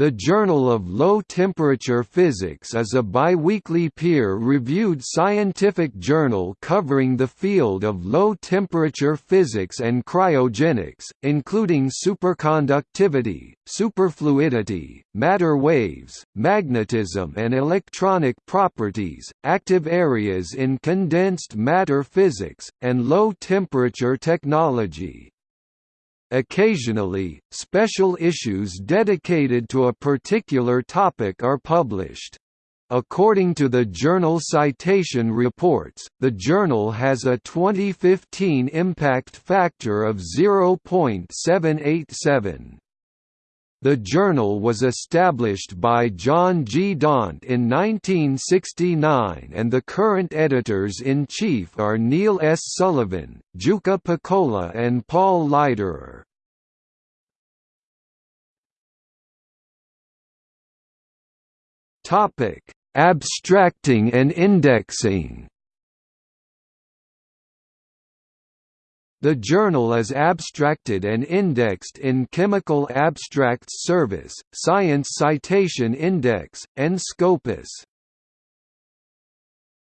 The Journal of Low Temperature Physics is a biweekly peer-reviewed scientific journal covering the field of low-temperature physics and cryogenics, including superconductivity, superfluidity, matter waves, magnetism and electronic properties, active areas in condensed matter physics, and low-temperature technology. Occasionally, special issues dedicated to a particular topic are published. According to the journal Citation Reports, the journal has a 2015 impact factor of 0.787. The journal was established by John G. Daunt in 1969 and the current editors-in-chief are Neil S. Sullivan, Jukka Pekola and Paul Leiderer. Abstracting and indexing The journal is abstracted and indexed in Chemical Abstracts Service, Science Citation Index, and Scopus.